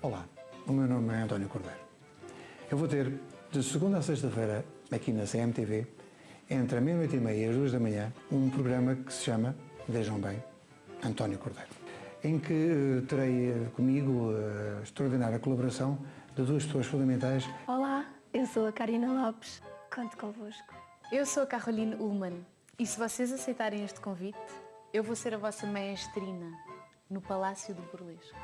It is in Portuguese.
Olá, o meu nome é António Cordeiro. Eu vou ter, de segunda a sexta-feira, aqui na CMTV, entre a meia-noite e meia e as duas da manhã, um programa que se chama, vejam bem, António Cordeiro, em que eh, terei eh, comigo eh, a extraordinária colaboração de duas pessoas fundamentais. Olá, eu sou a Karina Lopes. Conto convosco. Eu sou a Caroline Ullman e se vocês aceitarem este convite, eu vou ser a vossa maestrina no Palácio do Burlesco.